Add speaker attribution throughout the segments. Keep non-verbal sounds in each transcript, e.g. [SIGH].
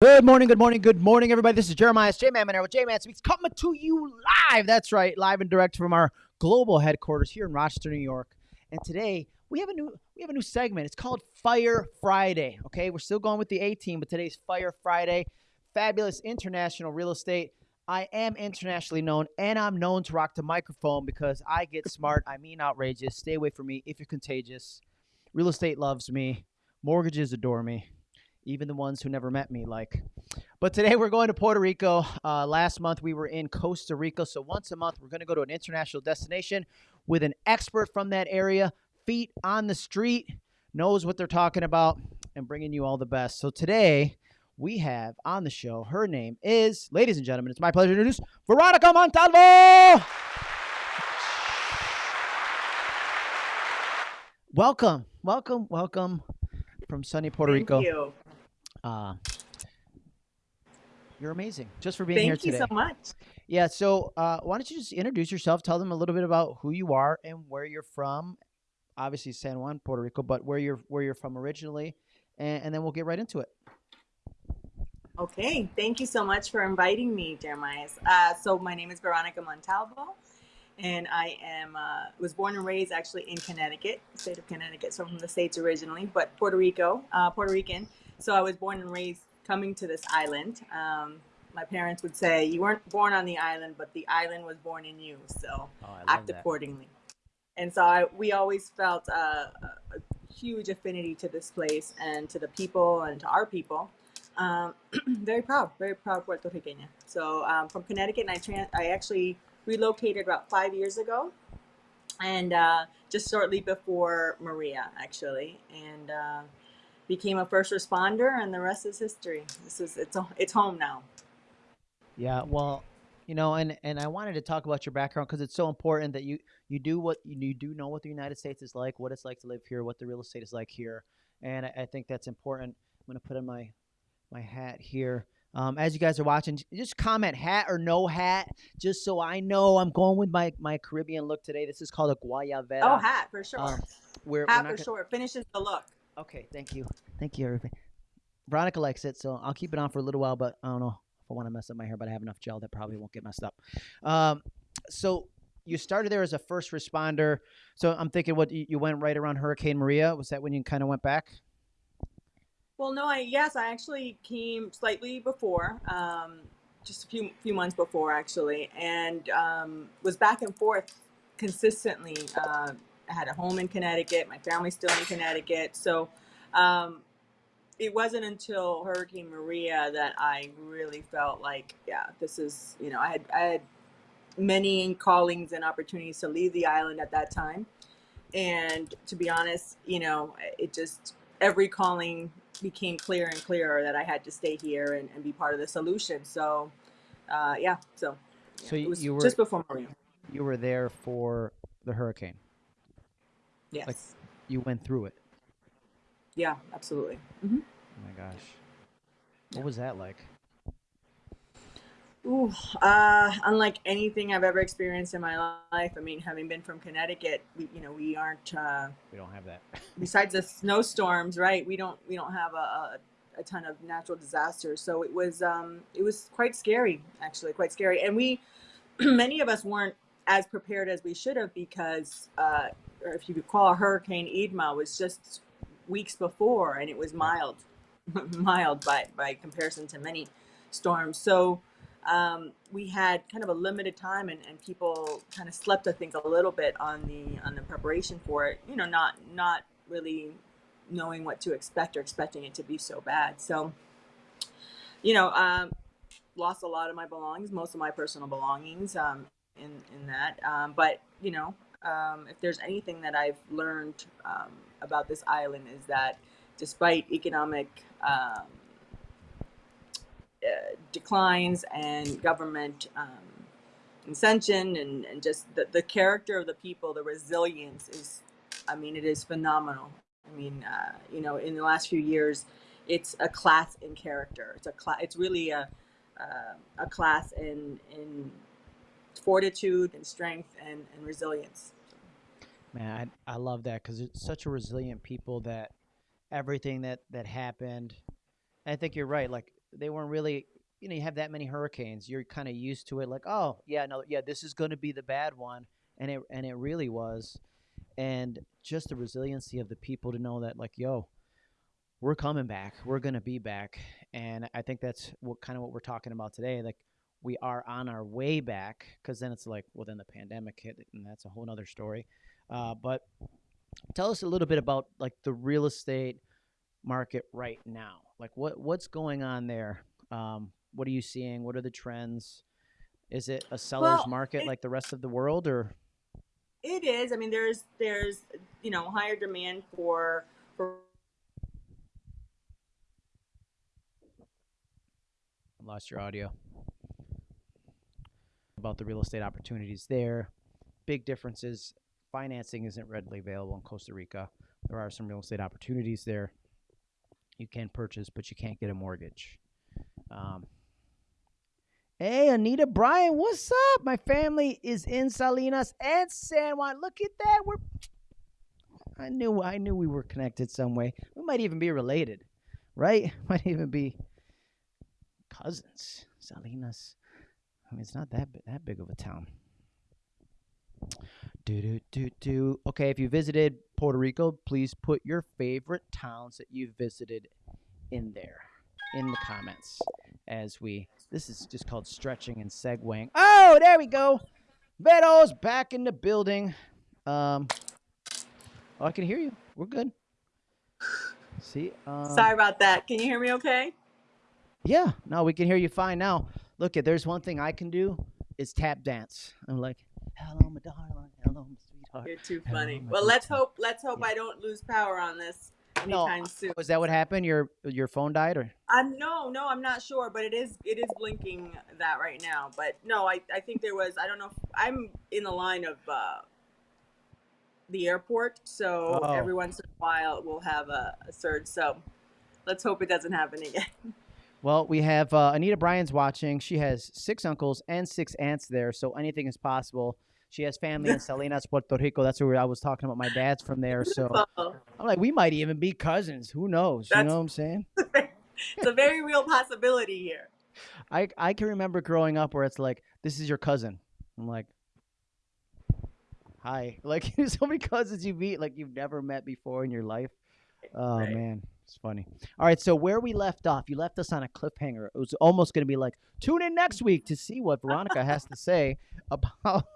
Speaker 1: Good morning, good morning, good morning, everybody. This is Jeremiah J Man Monero with J Man Speaks coming to you live. That's right, live and direct from our global headquarters here in Rochester, New York. And today we have a new we have a new segment. It's called Fire Friday. Okay, we're still going with the A team, but today's Fire Friday. Fabulous international real estate. I am internationally known, and I'm known to rock the microphone because I get smart. I mean outrageous. Stay away from me if you're contagious. Real estate loves me. Mortgages adore me even the ones who never met me like. But today we're going to Puerto Rico. Uh, last month we were in Costa Rica. So once a month we're going to go to an international destination with an expert from that area, feet on the street, knows what they're talking about, and bringing you all the best. So today we have on the show, her name is, ladies and gentlemen, it's my pleasure to introduce Veronica Montalvo. Welcome, welcome, welcome from sunny Puerto
Speaker 2: Thank
Speaker 1: Rico.
Speaker 2: you.
Speaker 1: Uh, you're amazing just for being
Speaker 2: Thank
Speaker 1: here today.
Speaker 2: Thank you so much.
Speaker 1: Yeah. So, uh, why don't you just introduce yourself? Tell them a little bit about who you are and where you're from. Obviously, San Juan, Puerto Rico, but where you're where you're from originally, and, and then we'll get right into it.
Speaker 2: Okay, thank you so much for inviting me, Jeremiah. Uh, so my name is Veronica Montalvo, and I am uh, was born and raised actually in Connecticut, state of Connecticut. So I'm from the states originally, but Puerto Rico, uh, Puerto Rican. So I was born and raised coming to this island. Um, my parents would say you weren't born on the island, but the island was born in you. So
Speaker 1: Oh,
Speaker 2: act
Speaker 1: that.
Speaker 2: accordingly. And so I, we always felt uh, a, a huge affinity to this place and to the people and to our people. Um, [CLEARS THROAT] very proud, very proud Puerto Riqueña. So um, from Connecticut, and I, tran- I actually relocated about five years ago, and uh, just shortly before Maria, actually, and uh, became a first responder, and the rest is history. This is it's it's home now.
Speaker 1: Yeah. Well, you know, and and I wanted to talk about your background because it's so important that you you do what you, do know what the United States is like, what it's like to live here, what the real estate is like here, and I, I think that's important. I'm gonna put on my my hat here. Um, as you guys are watching, just comment hat or no hat, just so I know I'm going with my, my Caribbean look today. This is called a guayabera.
Speaker 2: Oh, hat for sure.
Speaker 1: Um, we're, we're
Speaker 2: hat for
Speaker 1: gonna-
Speaker 2: sure. Finishes the look.
Speaker 1: Okay, thank you, thank you, everybody. Veronica likes it, so I'll keep it on for a little while. But I don't know if I want to mess up my hair, but I have enough gel that probably won't get messed up. Um, so you started there as a first responder. So I'm thinking, what you went right around Hurricane Maria? Was that when you kind of went back?
Speaker 2: Well, no, I yes, I actually came slightly before, um, just a few few months before actually, and um, was back and forth consistently. Uh, I had a home in Connecticut. My family's still in Connecticut, so um, it wasn't until Hurricane Maria that I really felt like, yeah, this is you know, I had I had many callings and opportunities to leave the island at that time, and to be honest, you know, it just every calling became clearer and clearer that I had to stay here and, and be part of the solution. So, uh, yeah, so,
Speaker 1: So
Speaker 2: yeah,
Speaker 1: you- you were-
Speaker 2: just before Maria.
Speaker 1: You were there for the hurricane.
Speaker 2: Yes.
Speaker 1: You went through it.
Speaker 2: yeah, absolutely. hmm
Speaker 1: Oh my gosh, what was that like?
Speaker 2: Ooh, uh, unlike anything I've ever experienced in my life. I mean, having been from Connecticut, we, you know, we aren't, uh,
Speaker 1: We don't have that. [LAUGHS]
Speaker 2: besides the snowstorms, right? We don't, we don't have a, a, a ton of natural disasters. So it was, um, it was quite scary, actually, quite scary. And we, [CLEARS THROAT] many of us weren't as prepared as we should have because, uh, or if you recall, Hurricane Irma was just weeks before, and it was mild, [LAUGHS] mild by by comparison to many storms. So um, we had kind of a limited time, and, and people kind of slept, I think, a little bit on the on the preparation for it. You know, not not really knowing what to expect or expecting it to be so bad. So, you know, um, lost a lot of my belongings, most of my personal belongings um, in in that. Um, but you know, um, if there's anything that I've learned um, about this island is that despite economic um, uh, declines and government um, ascension and, and just the, the character of the people, the resilience is, I mean, it is phenomenal. I mean, uh, you know, in the last few years, it's a class in character. It's a class. It's really a uh, a class in in fortitude and strength and, and resilience.
Speaker 1: Man, I, I love that because it's such a resilient people that everything that that happened. I think you're right. Like they weren't really you know you have that many hurricanes you're kind of used to it like oh yeah no yeah this is going to be the bad one and it and it really was and just the resiliency of the people to know that like yo we're coming back we're going to be back and i think that's what kind of what we're talking about today like we are on our way back because then it's like well then the pandemic hit and that's a whole other story. Uh, but tell us a little bit about like the real estate market right now. Like what what's going on there? Um, what are you seeing? What are the trends? Is it a seller's
Speaker 2: Well,
Speaker 1: market
Speaker 2: it,
Speaker 1: like the rest of the world or?
Speaker 2: It is. I mean, there's there's you know higher demand for for
Speaker 1: I lost your audio about the real estate opportunities there. Big differences. Financing isn't readily available in Costa Rica. There are some real estate opportunities there. You can purchase, but you can't get a mortgage. Um, hey, Anita Bryan, what's up? My family is in Salinas and San Juan. Look at that. We're I knew I knew we were connected some way. We might even be related, right? [LAUGHS] Might even be cousins. Salinas. I mean, it's not that that big of a town. Do do do do. Okay, if you visited Puerto Rico, please put your favorite towns that you've visited in there in the comments. As we, this is just called stretching and segueing. Oh, there we go. Veto's back in the building. Um, oh, I can hear you. We're good. See, um,
Speaker 2: sorry about that. Can you hear me okay?
Speaker 1: Yeah, no, we can hear you fine now. Look, if there's one thing I can do, is tap dance. I'm like, hello, my darling, hello, my sweetheart.
Speaker 2: You're too funny.
Speaker 1: my
Speaker 2: Well, let's
Speaker 1: time."
Speaker 2: hope let's hope
Speaker 1: Yeah.
Speaker 2: I don't lose power on this
Speaker 1: No,
Speaker 2: anytime soon.
Speaker 1: was that what happened? Your your phone died, or
Speaker 2: Um, no, no, I'm not sure, but it is it is blinking that right now. But no, I, I think there was I don't know. If, I'm in the line of uh, the airport, so
Speaker 1: Oh.
Speaker 2: every once in a while we'll have a, a surge. So let's hope it doesn't happen again. [LAUGHS]
Speaker 1: well, we have uh, Anita Bryan's watching. She has six uncles and six aunts there, so anything is possible. She has family in [LAUGHS] Salinas, Puerto Rico. That's where I was talking about. My dad's from there, so
Speaker 2: So [LAUGHS]
Speaker 1: I'm like, we might even be cousins. Who knows? You know what I'm saying? [LAUGHS]
Speaker 2: it's a very real possibility here.
Speaker 1: I I can remember growing up where it's like, this is your cousin. I'm like, hi. Like so many cousins you meet like you've never met before in your life. Oh
Speaker 2: Right.
Speaker 1: man, it's funny. All right, so where we left off, you left us on a cliffhanger. It was almost going to be like, tune in next week to see what Veronica has to say [LAUGHS] about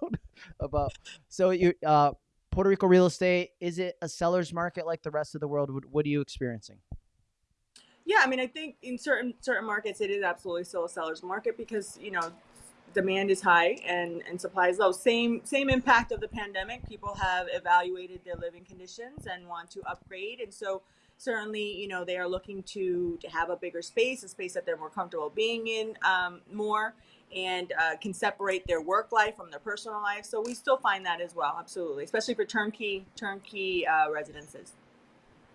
Speaker 1: about. So you uh, Puerto Rico real estate is it a seller's market like the rest of the world? What, what are you experiencing?
Speaker 2: Yeah, I mean, I think in certain certain markets it is absolutely still a seller's market because you know demand is high and and supply is low. Same same impact of the pandemic. People have evaluated their living conditions and want to upgrade, and so certainly you know they are looking to to have a bigger space, a space that they're more comfortable being in um, more. And uh, can separate their work life from their personal life, so we still find that as well, absolutely, especially for turnkey turnkey uh, residences.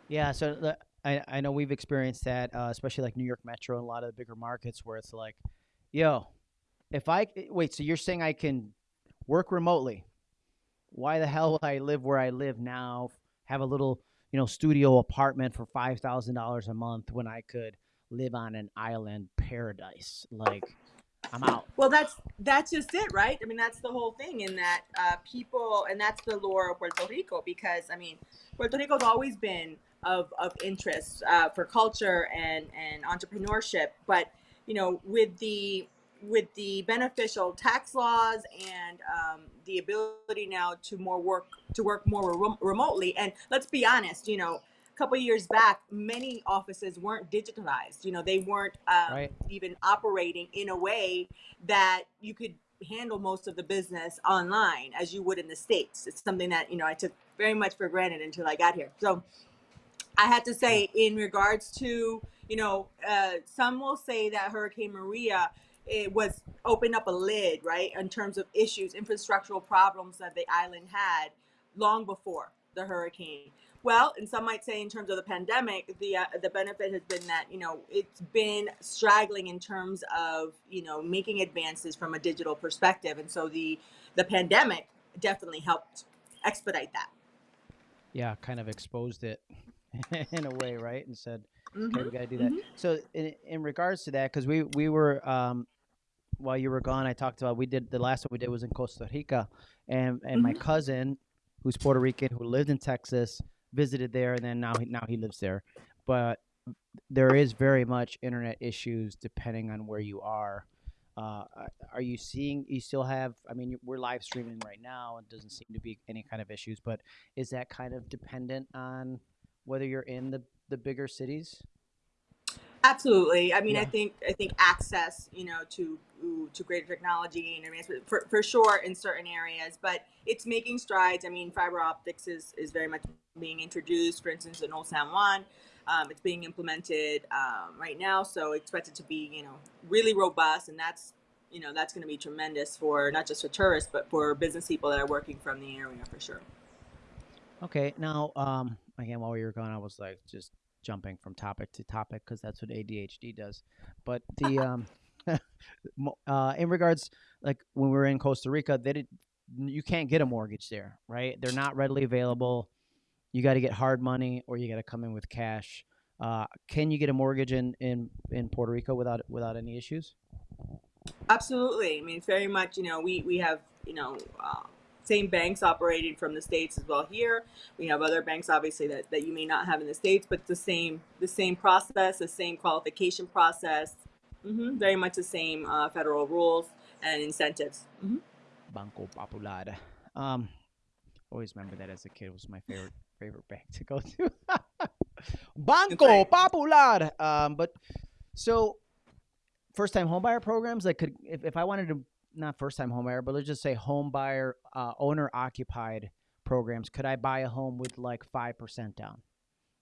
Speaker 1: Yeah, so the, I I know we've experienced that, uh, especially like New York Metro and a lot of the bigger markets where it's like, yo, if I wait, so you're saying I can work remotely? Why the hell would I live where I live now? Have a little, you know, studio apartment for five thousand dollars a month when I could live on an island paradise? Like, I'm out.
Speaker 2: Well, that's that's just it, right? I mean, that's the whole thing in that uh, people, and that's the lure of Puerto Rico because I mean, Puerto Rico's always been of of interest uh, for culture and and entrepreneurship, but you know, with the with the beneficial tax laws and um, the ability now to more work to work more rem- remotely, and let's be honest, you know. A couple years back, many offices weren't digitalized. You know, they weren't um,
Speaker 1: Right.
Speaker 2: even operating in a way that you could handle most of the business online as you would in the states it's something that you know i took very much for granted until i got here so i had to say in regards to you know uh, some will say that hurricane maria it was opened up a lid right in terms of issues infrastructural problems that the island had long before the hurricane well, and some might say in terms of the pandemic, the uh, the benefit has been that you know it's been straggling in terms of you know making advances from a digital perspective, and so the the pandemic definitely helped expedite that.
Speaker 1: Yeah, kind of exposed it [LAUGHS] in a way, right? And said, Okay,
Speaker 2: Mhm.
Speaker 1: we got to do that.
Speaker 2: Mhm.
Speaker 1: So in, in regards to that, because we we were um, while you were gone, I talked about we did the last one we did was in Costa Rica, and and my
Speaker 2: Mhm.
Speaker 1: cousin, who's Puerto Rican, who lived in Texas, visited there, and then now he now he lives there. But there is very much internet issues depending on where you are. Uh, are- are you seeing? You still have? I mean, we're live streaming right now, and doesn't seem to be any kind of issues. But is that kind of dependent on whether you're in the the bigger cities?
Speaker 2: Absolutely. I mean, I think I think access, you know, to to greater technology and advancement for, for sure in certain areas, but it's making strides. I mean, fiber optics is is very much being introduced. For instance, in Old San Juan, um, it's being implemented um, right now, so it's expected to be, you know, really robust, and that's you know that's going to be tremendous for not just for tourists, but for business people that are working from the area for sure.
Speaker 1: Okay, now um again while we were gone I was like just jumping from topic to topic because that's what ADHD does. But the [LAUGHS] um [LAUGHS] uh in regards like when we were in Costa Rica, they did you can't get a mortgage there, right? They're not readily available. You got to get hard money or you got to come in with cash. Uh can you get a mortgage in in in Puerto Rico without without any issues?
Speaker 2: Absolutely. I mean, very much, you know, we, we have, you know, uh, same banks operating from the States as well here. We have other banks, obviously, that, that you may not have in the States, but the same, the same process, the same qualification process, hmm very much the same uh, federal rules and incentives. hmm
Speaker 1: Banco Popular. Um, always remember that as a kid it was my favorite favorite bank to go to. [LAUGHS] Banco
Speaker 2: right.
Speaker 1: Popular. Um, but so first time homebuyer programs, like could if, if I wanted to not first time home buyer, but let's just say home buyer uh, owner occupied programs, could I buy a home with like five percent down?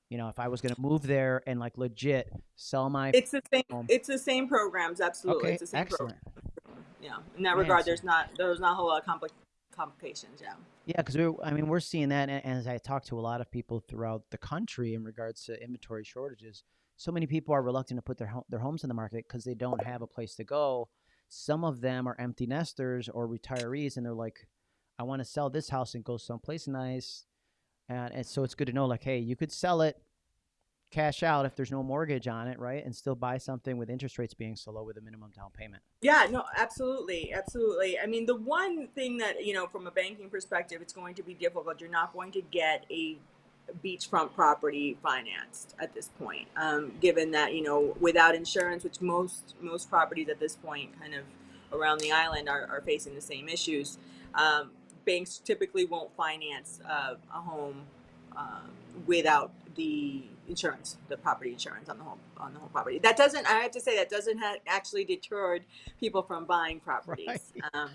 Speaker 1: You know, if I was gonna move there and like legit sell my
Speaker 2: It's the same.
Speaker 1: home.
Speaker 2: It's the same programs. Absolutely,
Speaker 1: Okay,
Speaker 2: it's the same program.
Speaker 1: excellent.
Speaker 2: Yeah, in that
Speaker 1: Man,
Speaker 2: regard, there's not there's not a whole lot of compli- complications. Yeah.
Speaker 1: Yeah, because we I mean, we're seeing that, and as I talk to a lot of people throughout the country in regards to inventory shortages, so many people are reluctant to put their ho- their homes in the market because they don't have a place to go. Some of them are empty nesters or retirees, and they're like, "I want to sell this house and go someplace nice," and, and so it's good to know, like, hey, you could sell it, cash out if there's no mortgage on it, right, and still buy something with interest rates being so low with a minimum down payment.
Speaker 2: Yeah, no, absolutely, absolutely. I mean, the one thing that, you know, from a banking perspective, it's going to be difficult. You're not going to get a beachfront property financed at this point, um, given that, you know, without insurance, which most most properties at this point kind of around the island are, are facing the same issues. Um, banks typically won't finance uh, a home um, without the insurance, the property insurance on the home on the home property. That doesn't. I have to say that doesn't ha- actually deterred people from buying properties.
Speaker 1: Right.
Speaker 2: Um,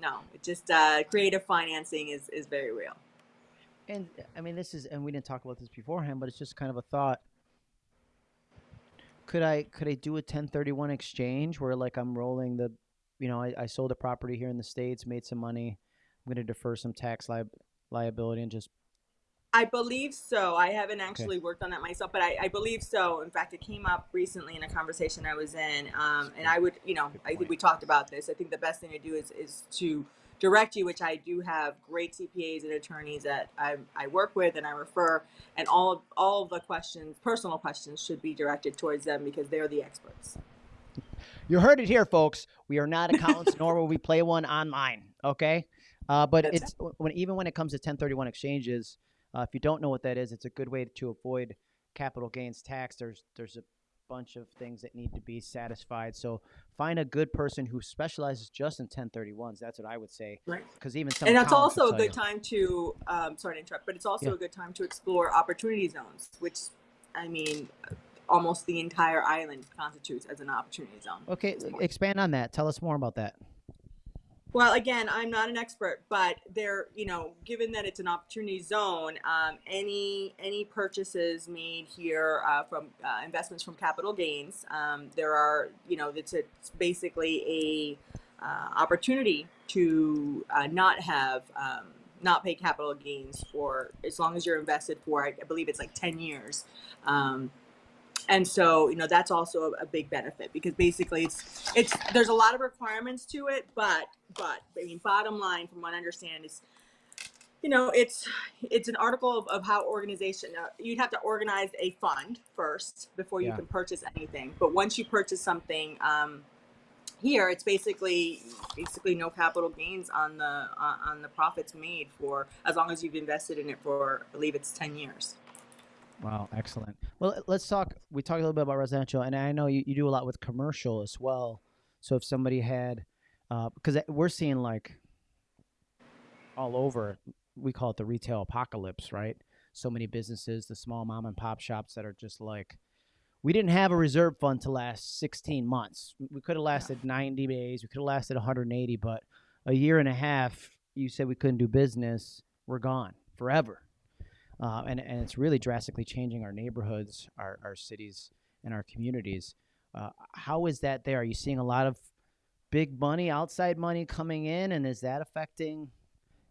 Speaker 2: no, it just uh, creative financing is is very real.
Speaker 1: And I mean, this is, and we didn't talk about this beforehand, but it's just kind of a thought. Could I could I do a 1031 exchange where like I'm rolling the, you know, I, I sold a property here in the states, made some money. I'm going to defer some tax li- liability and just
Speaker 2: I believe so. I haven't actually worked on that myself, but I, I believe so. In fact, it came up recently in a conversation I was in, um, and I would, you know, I think we talked about this. I think the best thing to do is is to direct you, which I do have great CPAs and attorneys that I, I work with and I refer, and all of, all of the questions, personal questions, should be directed towards them because they're the experts.
Speaker 1: You heard it here, folks. We are not accountants, nor will we play one online. Okay, uh, but
Speaker 2: That's
Speaker 1: it's when even when it comes to 1031 exchanges, uh, if you don't know what that is, it's a good way to avoid capital gains tax. There's there's a bunch of things that need to be satisfied. So find a good person who specializes just in 1031s. That's what I would say.
Speaker 2: Right.
Speaker 1: Because even some
Speaker 2: and that's also a good
Speaker 1: you.
Speaker 2: time to um, sorry to interrupt but it's also
Speaker 1: Yeah.
Speaker 2: a good time to explore opportunity zones which i mean almost the entire island constitutes as an opportunity zone
Speaker 1: Okay, expand on that. Tell us more about that.
Speaker 2: Well again i'm not an expert but there you know given that it's an opportunity zone um, any any purchases made here uh, from uh, investments from capital gains um, there are you know it's, it's basically a uh, opportunity to uh, not have um, not pay capital gains for as long as you're invested for I believe it's like 10 years. Um, and so you know that's also a, a big benefit because basically it's it's there's a lot of requirements to it but but i mean bottom line from what i understand is you know, it's it's an article of, of how organization. Uh, you'd have to organize a fund first before you
Speaker 1: Yeah.
Speaker 2: can purchase anything. But once you purchase something, um, here it's basically basically no capital gains on the uh, on the profits made for as long as you've invested in it for I believe it's ten years.
Speaker 1: Wow, excellent. Well, let's talk. We talked a little bit about residential, and I know you, you do a lot with commercial as well. So if somebody had, uh, because we're seeing like all over, we call it the retail apocalypse, right? So many businesses, the small mom and pop shops that are just like, we didn't have a reserve fund to last 16 months. We could have lasted 90 days. We could have lasted 180, but a year and a half, you said we couldn't do business. We're gone forever. Uh, and, and it's really drastically changing our neighborhoods, our, our cities, and our communities. Uh, how is that there? Are you seeing a lot of big money, outside money coming in, and is that affecting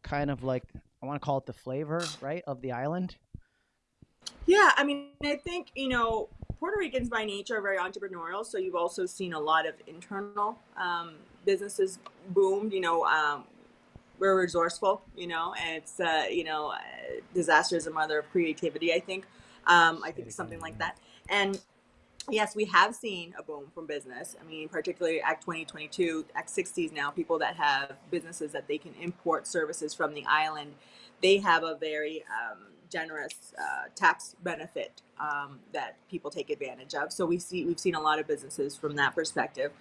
Speaker 1: kind of like I want to call it the flavor, right, of the island?
Speaker 2: Yeah, I mean, I think you know Puerto Ricans by nature are very entrepreneurial, so you've also seen a lot of internal um, businesses boom. You know, um, we're resourceful, you know, and it's uh, you know, uh, disaster is a mother of creativity. I think, um, I think something like that. And yes, we have seen a boom from business. I mean, particularly Act 2022, Act 60s now, people that have businesses that they can import services from the island, they have a very um, generous uh, tax benefit um, that people take advantage of. So we see we've seen a lot of businesses from that perspective.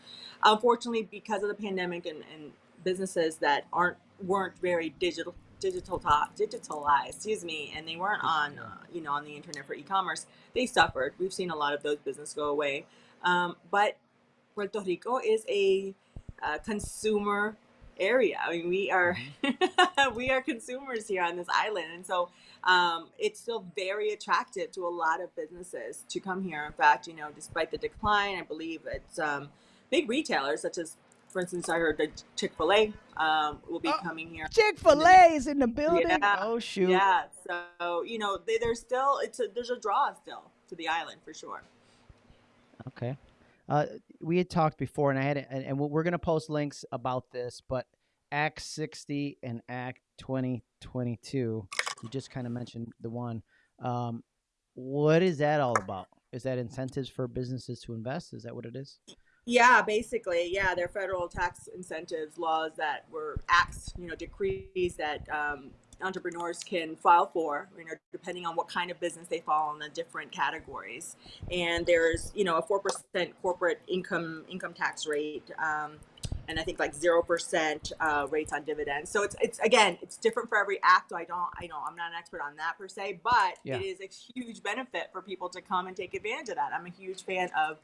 Speaker 2: Unfortunately, because of the pandemic and, and businesses that aren't weren't very digital digital digitalized excuse me and they weren't on uh, you know on the internet for e-commerce. They suffered. We've seen a lot of those businesses go away. Um, but puerto rico is a uh, consumer area. I mean we are [LAUGHS] we are consumers here on this island and so um, it's still very attractive to a lot of businesses to come here. In fact you know despite the decline i believe it's um, big retailers such as for instance, I heard that Chick Fil A um, will be
Speaker 1: Oh,
Speaker 2: coming here.
Speaker 1: Chick Fil A is in the building.
Speaker 2: Yeah,
Speaker 1: Oh shoot.
Speaker 2: Yeah, so you know, they, there's still it's a, there's a draw still to the island for sure.
Speaker 1: Okay. Uh, we had talked before, and I had, and, and we're going to post links about this, but Act 60 and Act 2022, you just kind of mentioned the one. Um, what is that all about? Is that incentives for businesses to invest? Is that what it is?
Speaker 2: Yeah, basically, yeah, they're federal tax incentives laws that were acts, you know, decrees that um, entrepreneurs can file for, you know, depending on what kind of business they fall in the different categories. And there's, you know, a four percent corporate income income tax rate, um, and I think like zero percent uh, rates on dividends. So it's it's again, it's different for every act. So I don't, I know I'm not an expert on that per se, but
Speaker 1: Yeah.
Speaker 2: it is a huge benefit for people to come and take advantage of that. I'm a huge fan of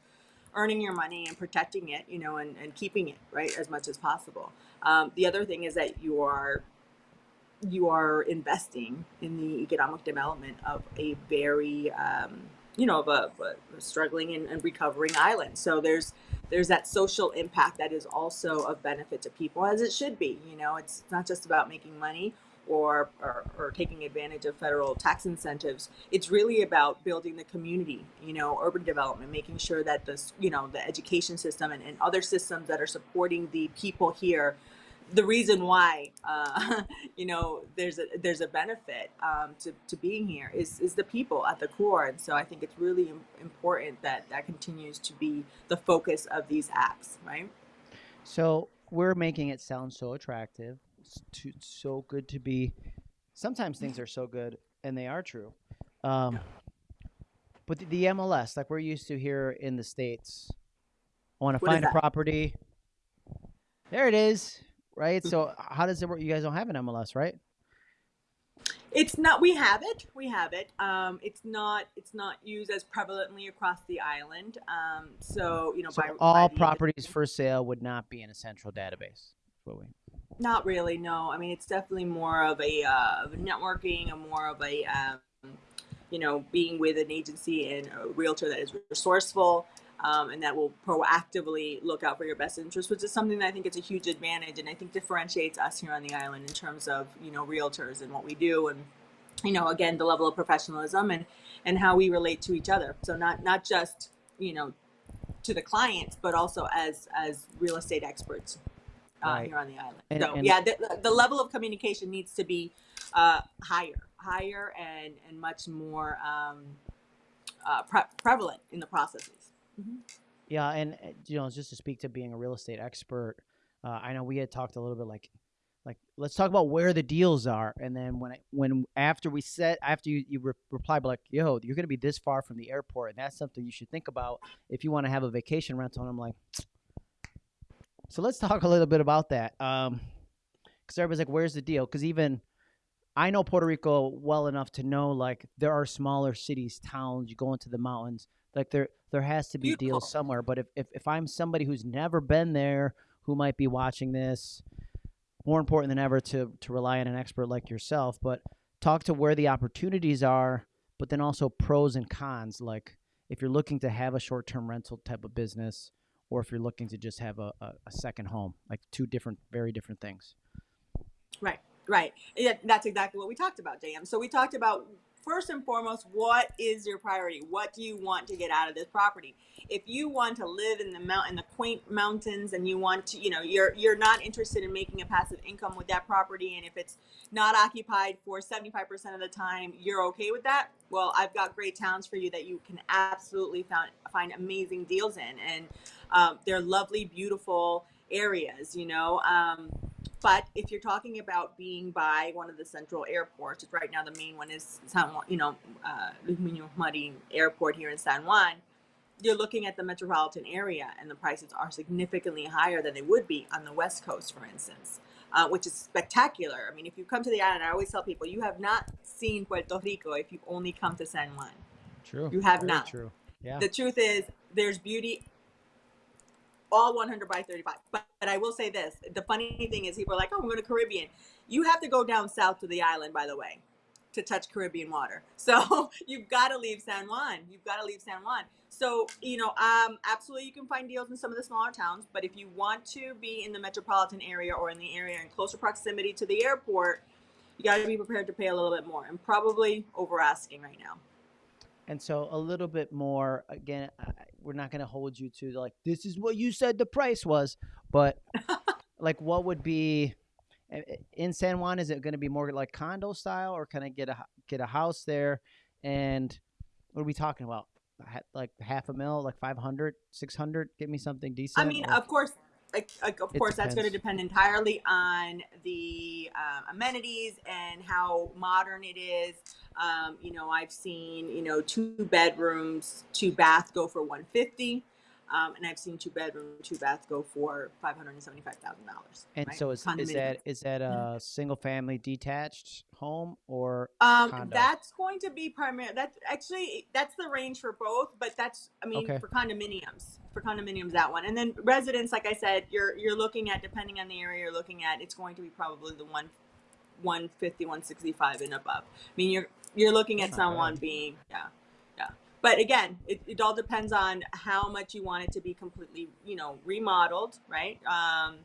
Speaker 2: earning your money and protecting it, you know, and, and keeping it right as much as possible. Um, the other thing is that you are you are investing in the economic development of a very um, you know of a, a struggling and, and recovering island. So there's there's that social impact that is also of benefit to people as it should be. You know, it's not just about making money or, or, or taking advantage of federal tax incentives. It's really about building the community, you know, urban development, making sure that the, you know, the education system and, and other systems that are supporting the people here. The reason why, uh, [LAUGHS] you know, there's a there's a benefit um, to, to being here is is the people at the core, and so I think it's really important that that continues to be the focus of these acts, right?
Speaker 1: So we're making it sound so attractive, s- to, so good to be. Sometimes things are so good, and they are true. Um, but the, the MLS, like we're used to here in the states, I want to find a property. There it is, right? So how does it work? You guys don't have an MLS, right?
Speaker 2: It's not. We have it. We have it. Um, it's not. It's not used as prevalently across the island. Um, so you know,
Speaker 1: So
Speaker 2: by by
Speaker 1: all
Speaker 2: the-
Speaker 1: properties for sale would not be in a central database. That's what we-
Speaker 2: Not really. No. I mean, it's definitely more of a uh, a networking and more of a um, you know being with an agency and a realtor that is resourceful. Um, and that will proactively look out for your best interest, which is something that I think is a huge advantage, and I think differentiates us here on the island in terms of you know realtors and what we do, and you know again the level of professionalism and and how we relate to each other. So not not just you know to the clients, but also as as real estate experts uh,
Speaker 1: Right.
Speaker 2: here on the island.
Speaker 1: And-
Speaker 2: so
Speaker 1: and-
Speaker 2: yeah, the, the level of communication needs to be uh, higher, higher, and and much more um, uh, pre- prevalent in the processes. Mm-hmm.
Speaker 1: Yeah, and uh, you know, just to speak to being a real estate expert, uh, I know we had talked a little bit like, like let's talk about where the deals are, and then when I, when after we set after you you re- reply, like, yo, you're gonna be this far from the airport, and that's something you should think about if you want to have a vacation rental. And I'm like, so let's talk a little bit about that, um, because everybody's like, where's the deal? Because even I know Puerto Rico well enough to know like there are smaller cities, towns. You go into the mountains, like there there has to be
Speaker 2: Beautiful.
Speaker 1: deals somewhere. But if, if if I'm somebody who's never been there, who might be watching this, more important than ever to to rely on an expert like yourself. But talk to where the opportunities are, but then also pros and cons. Like if you're looking to have a short term rental type of business, or if you're looking to just have a, a, a second home, like two different, very different things.
Speaker 2: Right, right. Yeah, that's exactly what we talked about, JM. So we talked about first and foremost, what is your priority? What do you want to get out of this property? If you want to live in the mount in the quaint mountains and you want to, you know, you're you're not interested in making a passive income with that property and if it's not occupied for 75% of the time, you're okay with that? Well, I've got great towns for you that you can absolutely find find amazing deals in and um, they're lovely, beautiful areas, you know. Um, but if you're talking about being by one of the central airports, which right now the main one is San Juan, you know, uh, Luis Muñoz Marin Airport here in San Juan, you're looking at the metropolitan area and the prices are significantly higher than they would be on the West Coast, for instance, uh, which is spectacular. I mean, if you come to the island, I always tell people, you have not seen Puerto Rico if you've only come to San Juan.
Speaker 1: True.
Speaker 2: You have
Speaker 1: Very
Speaker 2: not.
Speaker 1: True. Yeah.
Speaker 2: The truth is, there's beauty all 100 by 35. But, but I will say this the funny thing is, people are like, oh, I'm going to Caribbean. You have to go down south to the island, by the way, to touch Caribbean water. [LAUGHS] So you've got to leave San Juan. You've got to leave San Juan. So, you know, um, absolutely you can find deals in some of the smaller towns. But if you want to be in the metropolitan area or in the area in closer proximity to the airport, you got to be prepared to pay a little bit more and probably over asking right now.
Speaker 1: And so a little bit more again, we're not going to hold you to like this is what you said the price was, but [LAUGHS] like what would be in San Juan? Is it going to be more like condo style, or can I get a get a house there? And what are we talking about? Like half a mil, like 500, 600? Get me something decent.
Speaker 2: I mean,
Speaker 1: or?
Speaker 2: of course, like, like of
Speaker 1: It
Speaker 2: course, that's going to depend entirely on the um, amenities and how modern it is. Um, you know, I've seen you know two bedrooms, two bath go for one fifty, um, and I've seen two bedroom, two bath go for five hundred and seventy five thousand dollars.
Speaker 1: and so is, is that is that a single family detached home or
Speaker 2: Um,
Speaker 1: condo?
Speaker 2: that's going to be primary. That's actually that's the range for both, but that's I mean
Speaker 1: Okay.
Speaker 2: for condominiums. For condominiums, that one, and then residents, like I said, you're you're looking at depending on the area you're looking at, it's going to be probably the one, 150, 165 and above. I mean, you're you're looking at someone being yeah, yeah. But again, it, it all depends on how much you want it to be completely, you know, remodeled, right? Um,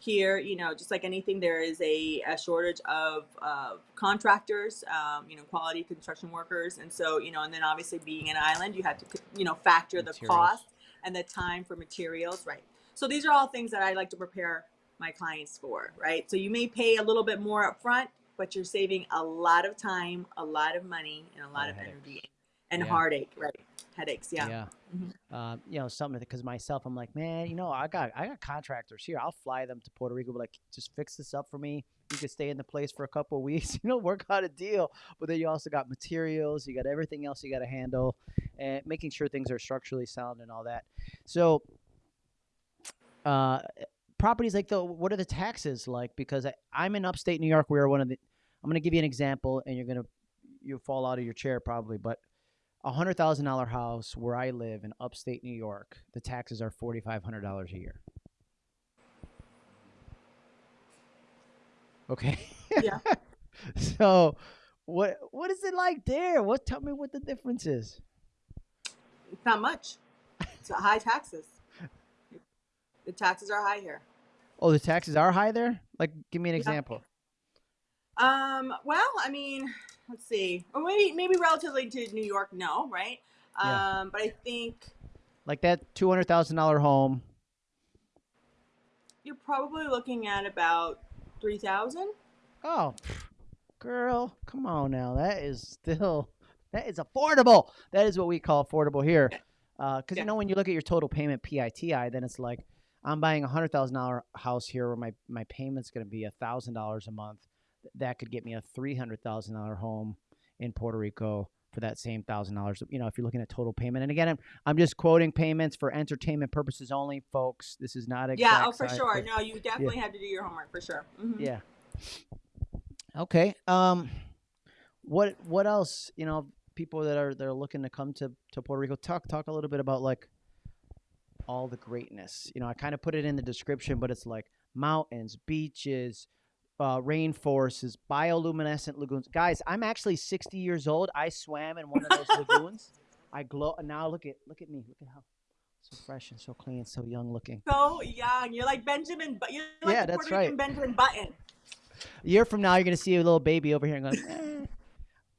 Speaker 2: here, you know, just like anything, there is a, a shortage of, of contractors, um, you know, quality construction workers. And so, you know, and then obviously being an island, you have to, you know, factor the cost and the time for materials, right? So these are all things that I like to prepare my clients for, right? So you may pay a little bit more up front, but you're saving a lot of time, a lot of money, and a lot
Speaker 1: of
Speaker 2: of
Speaker 1: headaches.
Speaker 2: energy and
Speaker 1: Yeah.
Speaker 2: heartache, right? Headaches, yeah.
Speaker 1: yeah.
Speaker 2: Mhm.
Speaker 1: Um, you know, something because myself, I'm like, man, you know, I got I got contractors here. I'll fly them to Puerto Rico, but like, just fix this up for me. You could stay in the place for a couple of weeks, [LAUGHS] you know, work out a deal. But then you also got materials, you got everything else you got to handle, and making sure things are structurally sound and all that. So, uh, properties like the what are the taxes like? Because I, I'm in upstate New York. We are one of the. I'm going to give you an example, and you're gonna you fall out of your chair probably, but a hundred thousand dollar house where I live in upstate New York, the taxes are forty five hundred dollars a year. Okay.
Speaker 2: Yeah. [LAUGHS]
Speaker 1: so, what what is it like there? What tell me what the difference is?
Speaker 2: It's not much. It's high taxes. The taxes are high here.
Speaker 1: Oh, the taxes are high there. Like, give me an
Speaker 2: Yeah.
Speaker 1: example.
Speaker 2: Um, well, I mean, let's see. Or maybe maybe relatively to New York, no, right?
Speaker 1: Yeah.
Speaker 2: Um, but I think
Speaker 1: Like that two hundred thousand dollar home.
Speaker 2: you're probably looking at about three thousand.
Speaker 1: Oh, girl, come on now. That is still that is affordable. That is what we call affordable here. Because
Speaker 2: Yeah.
Speaker 1: you know when you look at your total payment PITI, then it's like I'm buying a hundred thousand dollar house here where my my payment's going to be a thousand dollars a month. That could get me a three hundred thousand dollar home in Puerto Rico for that same thousand dollars. You know, if you're looking at total payment. And again, I'm I'm just quoting payments for entertainment purposes only, folks. This is not exact.
Speaker 2: Yeah, oh for sure. No, you definitely have to do your homework for sure. Mhm.
Speaker 1: yeah. Okay. Um, what what else? You know, people that are that are looking to come to to Puerto Rico. Talk talk a little bit about like all the greatness. You know, I kind of put it in the description, but it's like mountains, beaches, uh, rainforests, bioluminescent lagoons. Guys, I'm actually 60 years old. I swam in one of those [LAUGHS] lagoons. I glow. Now look at look at me. Look at how so fresh and so clean, so young looking.
Speaker 2: So young. You're like Benjamin, but you're like
Speaker 1: Yeah, that's
Speaker 2: Puerto Rican
Speaker 1: right.
Speaker 2: Benjamin Button.
Speaker 1: A year from now, you're gonna see a little baby over here and going, eh,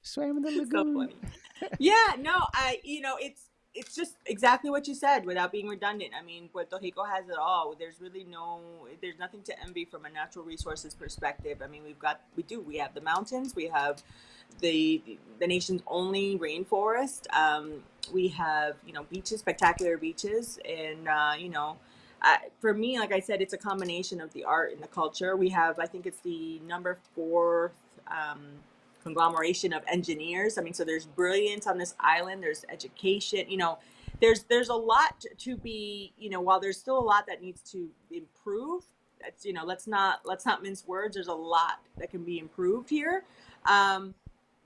Speaker 1: swam in the [LAUGHS]
Speaker 2: so
Speaker 1: lagoon.
Speaker 2: funny. [LAUGHS] yeah, no, I you know it's it's just exactly what you said without being redundant. I mean, Puerto Rico has it all. There's really no there's nothing to envy from a natural resources perspective. I mean, we've got we do we have the mountains, we have the the nation's only rainforest. Um, we have you know beaches, spectacular beaches, and uh, you know. For me, like I said, it's a combination of the art and the culture. We have, I think it's the number fourth um, conglomeration of engineers. I mean, so there's brilliance on this island. There's education. You know, there's there's a lot to be. You know, while there's still a lot that needs to improve. That's you know, let's not let's not mince words. There's a lot that can be improved here. Um,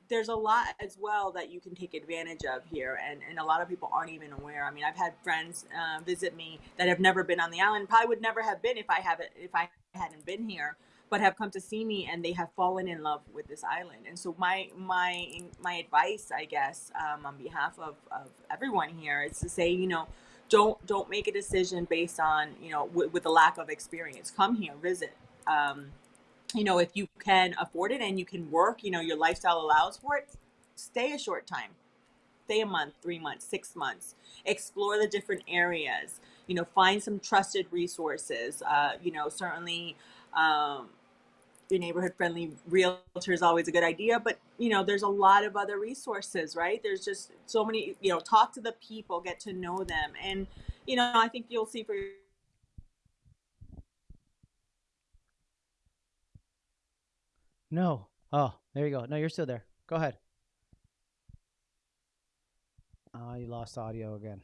Speaker 2: there's a lot as well that you can take advantage of here and, and a lot of people aren't even aware i mean i've had friends uh, visit me that have never been on the island probably would never have been if i haven't if i hadn't been here but have come to see me and they have fallen in love with this island and so my my my advice i guess um, on behalf of, of everyone here is to say you know don't don't make a decision based on you know with, with a lack of experience come here visit um, you know, if you can afford it and you can work, you know, your lifestyle allows for it, stay a short time. Stay a month, three months, six months. Explore the different areas. You know, find some trusted resources. Uh, you know, certainly um, your neighborhood friendly realtor is always a good idea, but you know, there's a lot of other resources, right? There's just so many, you know, talk to the people, get to know them. And, you know, I think you'll see for
Speaker 1: No. Oh, there you go. No, you're still there. Go ahead. Oh, you lost audio again.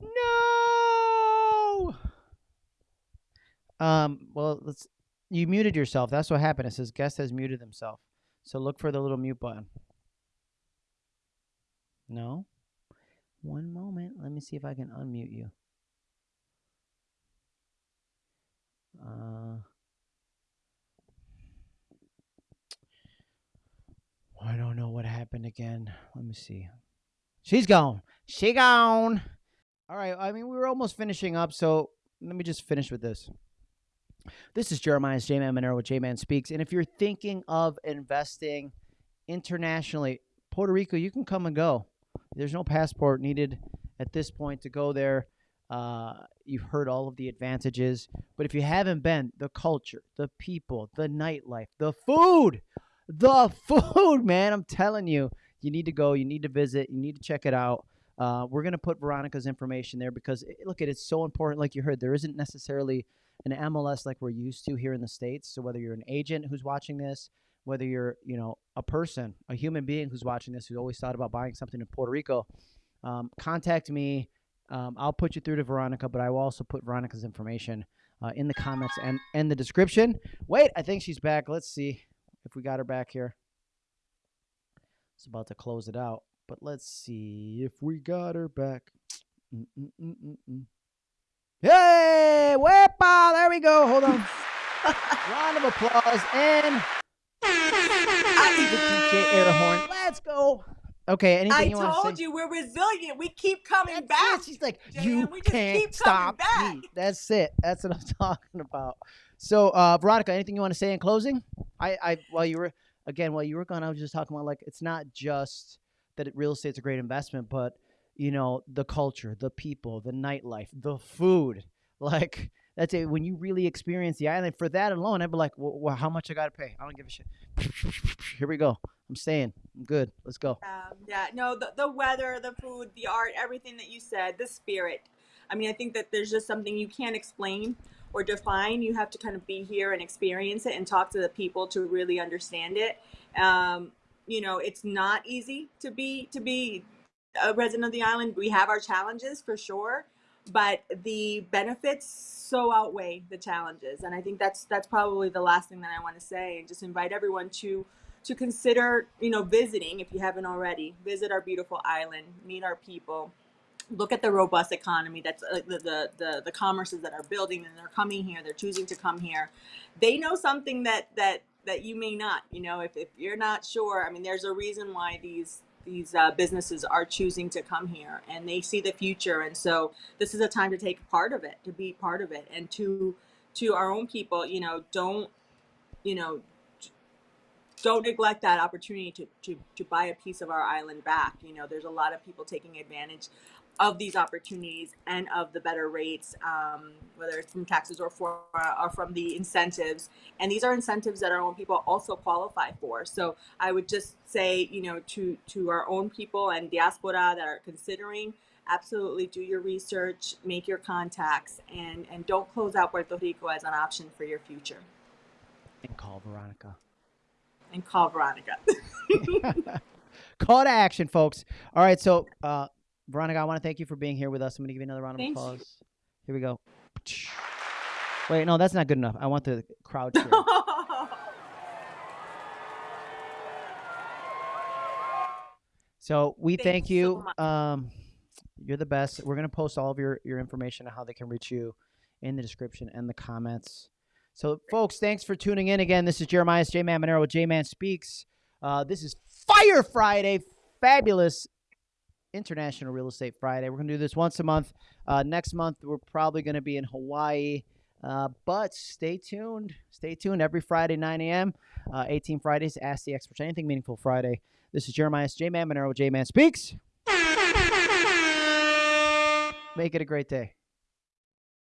Speaker 1: No. Um. Well, let's. You muted yourself. That's what happened. It says guest has muted himself. So look for the little mute button. No. One moment. Let me see if I can unmute you. Uh. I don't know what happened again. Let me see. She's gone. She gone. All right. I mean, we were almost finishing up, so let me just finish with this. This is Jeremiah's J Man Monero with J Man Speaks. And if you're thinking of investing internationally, Puerto Rico, you can come and go. There's no passport needed at this point to go there. Uh, you've heard all of the advantages. But if you haven't been, the culture, the people, the nightlife, the food, the [LAUGHS] food, man, I'm telling you, you need to go. You need to visit. You need to check it out. Uh, we're gonna put Veronica's information there because eh, look, it it's so important. Like you heard, there isn't necessarily an MLS like we're used to here in the states. So whether you're an agent who's watching this, whether you're you know a person, a human being who's watching this, who's always thought about buying something in Puerto Rico, um, contact me. Um, I'll put you through to Veronica, but I will also put Veronica's information uh, in the comments and and the description. Wait, I think she's back. Let's see if we got her back here. It's about to close it out, but let's see if we got her back. Mm-mm-mm-mm-mm. [TSK] Hey, wepa! There we go. Hold on. [LAUGHS] Round of applause and I need the DJ air horn. Let's go. Okay, anything
Speaker 2: I
Speaker 1: you want to say?
Speaker 2: I told you we're resilient. We keep coming
Speaker 1: That's
Speaker 2: back.
Speaker 1: it. She's like,
Speaker 2: Jan,
Speaker 1: you
Speaker 2: we just
Speaker 1: can't
Speaker 2: keep coming
Speaker 1: stop me. That's it. That's what I'm [LAUGHS] talking about. So, uh, Veronica, anything you want to say in closing? I, I, while you were again, while you were gone, I was just talking about like it's not just that it, real estate's a great investment, but you know the culture, the people, the nightlife, the food. [LAUGHS] Like That's it. When you really experience the island, for that alone, I'd be like, well, well, how much I gotta pay? I don't give a shit. [LAUGHS] Here we go. I'm staying. I'm good. Let's go.
Speaker 2: Um, yeah, no, the, the weather, the food, the art, everything that you said, the spirit. I mean, I think that there's just something you can't explain or define. You have to kind of be here and experience it and talk to the people to really understand it. Um, you know, it's not easy to be to be a resident of the island. We have our challenges for sure, but the benefits so outweigh the challenges. And I think that's that's probably the last thing that I want to say. And just invite everyone to to consider, you know, visiting if you haven't already. Visit our beautiful island, meet our people, look at the robust economy that's uh, the, the, the the commerces that are building and they're coming here they're choosing to come here they know something that that that you may not you know if, if you're not sure i mean there's a reason why these these uh, businesses are choosing to come here and they see the future and so this is a time to take part of it to be part of it and to to our own people you know don't you know don't neglect that opportunity to, to, to buy a piece of our island back. You know, there's a lot of people taking advantage of these opportunities and of the better rates, um, whether it's from taxes or for or from the incentives. And these are incentives that our own people also qualify for. So I would just say, you know, to to our own people and diaspora that are considering, absolutely do your research, make your contacts, and and don't close out Puerto Rico as an option for your future.
Speaker 1: And call Veronica.
Speaker 2: And call Veronica. [LAUGHS] [LAUGHS]
Speaker 1: Call to action, folks. All right, so uh, Veronica, I want to thank you for being here with us. I'm going to give you another round of
Speaker 2: Thank
Speaker 1: applause. Here we go. Wait, no, that's not good enough. I want the crowd cheer. [LAUGHS] So we
Speaker 2: Thank
Speaker 1: thank,
Speaker 2: you so
Speaker 1: um, you're the best. We're gonna post all of your your information on how they can reach you in the description and the comments. So, folks, thanks for tuning in again. This is Jeremiah J Man Monero with J Man Speaks. Uh, this is Fire Friday, fabulous International Real Estate Friday. We're gonna do this once a month. Uh, next month we're probably gonna be in Hawaii. Uh, but stay tuned. Stay tuned every Friday, 9 a.m. Uh, 18 Fridays. Ask the experts anything meaningful Friday. This is Jeremiah J Man Monero J Man Speaks. [LAUGHS] Make it a great day.